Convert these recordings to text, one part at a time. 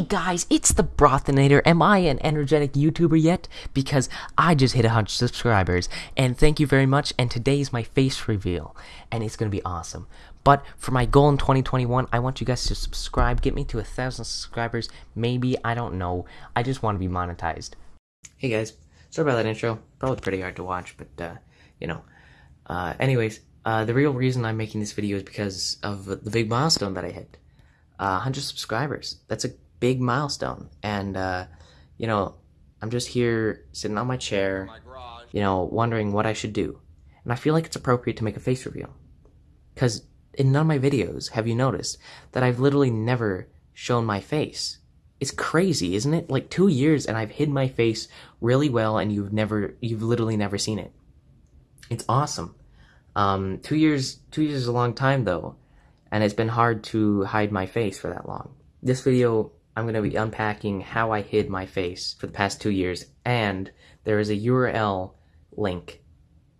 Hey guys, it's the Brothinator. Am I an energetic YouTuber yet? Because I just hit a 100 subscribers, and thank you very much, and today is my face reveal, and it's gonna be awesome. But for my goal in 2021, I want you guys to subscribe, get me to a thousand subscribers, maybe, I don't know, I just want to be monetized. Hey guys, sorry about that intro, probably pretty hard to watch, but, uh, you know. Uh, anyways, uh, the real reason I'm making this video is because of the big milestone that I hit. Uh, 100 subscribers. That's a big milestone. And, uh, you know, I'm just here sitting on my chair, you know, wondering what I should do. And I feel like it's appropriate to make a face reveal. Because in none of my videos have you noticed that I've literally never shown my face. It's crazy, isn't it? Like two years and I've hid my face really well and you've never, you've literally never seen it. It's awesome. Um, two years, two years is a long time though and it's been hard to hide my face for that long. This video, I'm going to be unpacking how I hid my face for the past two years, and there is a URL link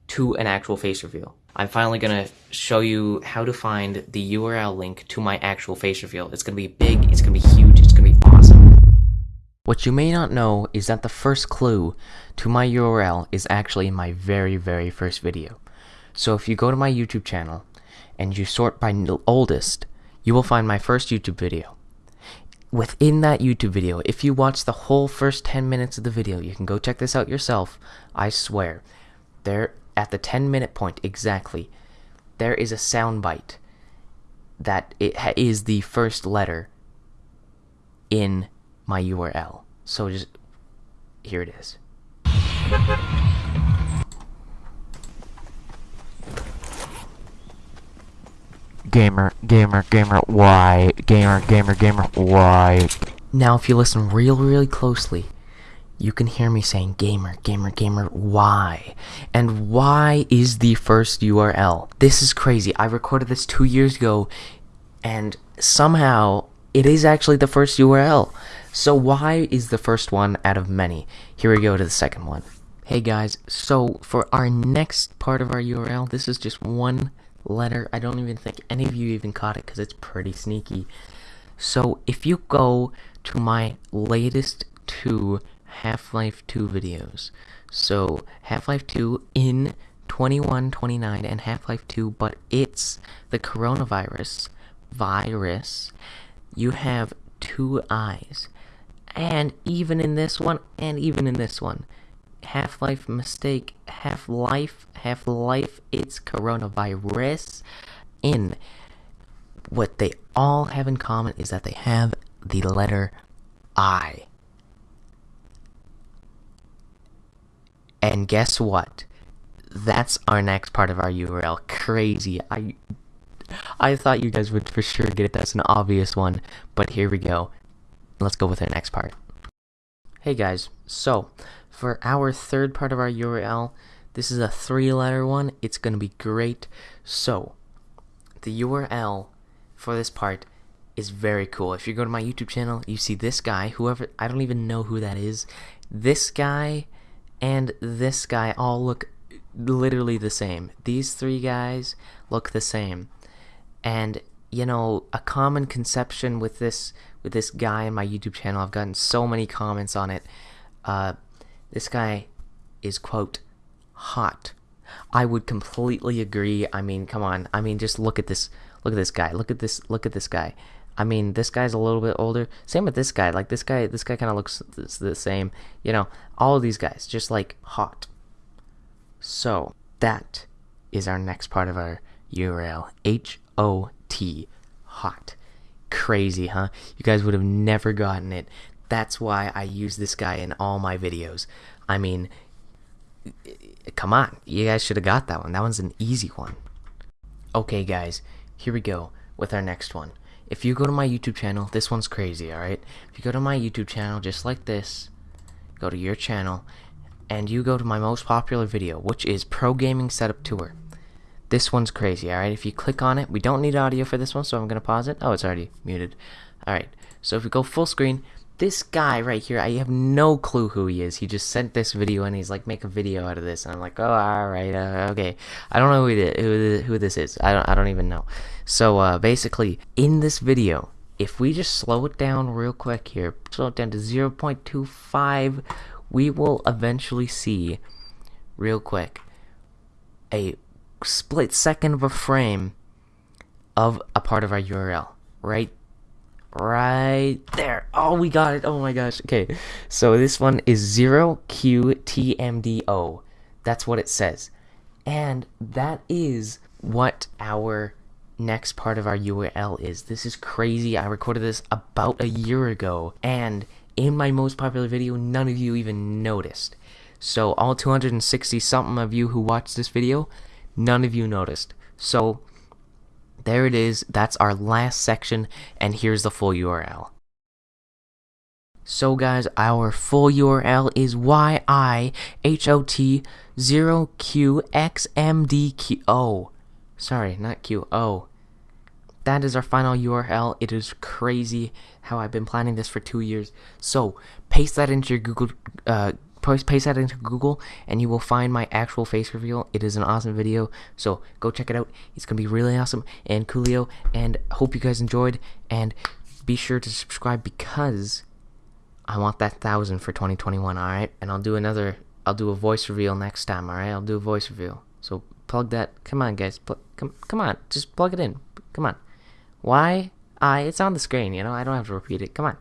to an actual face reveal. I'm finally going to show you how to find the URL link to my actual face reveal. It's going to be big, it's going to be huge, it's going to be awesome. What you may not know is that the first clue to my URL is actually in my very, very first video. So if you go to my YouTube channel, and you sort by oldest, you will find my first YouTube video. Within that YouTube video, if you watch the whole first 10 minutes of the video, you can go check this out yourself, I swear, there at the 10 minute point exactly, there is a soundbite that it is the first letter in my URL. So just, here it is. Gamer, gamer, gamer, why? Gamer, gamer, gamer, why? Now, if you listen real, really closely, you can hear me saying gamer, gamer, gamer, why? And why is the first URL? This is crazy. I recorded this two years ago, and somehow it is actually the first URL. So why is the first one out of many? Here we go to the second one. Hey guys, so for our next part of our URL, this is just one letter. I don't even think any of you even caught it because it's pretty sneaky. So if you go to my latest two Half-Life 2 videos, so Half-Life 2 in 2129 and Half-Life 2, but it's the coronavirus virus, you have two eyes. And even in this one, and even in this one, Half-Life mistake, Half-Life, Half-Life, it's coronavirus. In what they all have in common is that they have the letter I. And guess what? That's our next part of our URL. Crazy. I I thought you guys would for sure get it. That's an obvious one. But here we go. Let's go with our next part. Hey guys, so for our third part of our URL, this is a three letter one. It's going to be great. So, the URL for this part is very cool. If you go to my YouTube channel, you see this guy, whoever, I don't even know who that is. This guy and this guy all look literally the same. These three guys look the same. And you know, a common conception with this with this guy in my YouTube channel, I've gotten so many comments on it. Uh, this guy is, quote, hot. I would completely agree. I mean, come on. I mean, just look at this. Look at this guy. Look at this. Look at this guy. I mean, this guy's a little bit older. Same with this guy. Like this guy. This guy kind of looks the same. You know, all of these guys just like hot. So that is our next part of our URL. H O T. Hot. Crazy, huh? You guys would have never gotten it. That's why I use this guy in all my videos. I mean, come on. You guys should have got that one. That one's an easy one. Okay, guys. Here we go with our next one. If you go to my YouTube channel, this one's crazy, alright? If you go to my YouTube channel just like this, go to your channel, and you go to my most popular video, which is Pro Gaming Setup Tour. This one's crazy, alright? If you click on it, we don't need audio for this one, so I'm going to pause it. Oh, it's already muted. Alright, so if we go full screen, this guy right here, I have no clue who he is. He just sent this video and he's like, make a video out of this. And I'm like, oh, all right, uh, okay. I don't know who, who, who this is. I don't, I don't even know. So uh, basically, in this video, if we just slow it down real quick here, slow it down to 0.25, we will eventually see, real quick, a split second of a frame of a part of our URL. Right right there. Oh, we got it. Oh my gosh. Okay. So this one is 0qtmdo. That's what it says. And that is what our next part of our URL is. This is crazy. I recorded this about a year ago. And in my most popular video, none of you even noticed. So all 260 something of you who watched this video, none of you noticed. So there it is. That's our last section. And here's the full URL. So guys, our full URL is YIHOT0QXMDQ. Sorry, not Q. O. That is our final URL. It is crazy how I've been planning this for two years. So paste that into your Google, uh, paste that into Google, and you will find my actual face reveal. It is an awesome video, so go check it out. It's gonna be really awesome and coolio. And hope you guys enjoyed. And be sure to subscribe because I want that thousand for 2021. All right, and I'll do another. I'll do a voice reveal next time. All right, I'll do a voice reveal. So plug that. Come on, guys. Pl come, come on. Just plug it in. Come on. Why? I. It's on the screen. You know. I don't have to repeat it. Come on.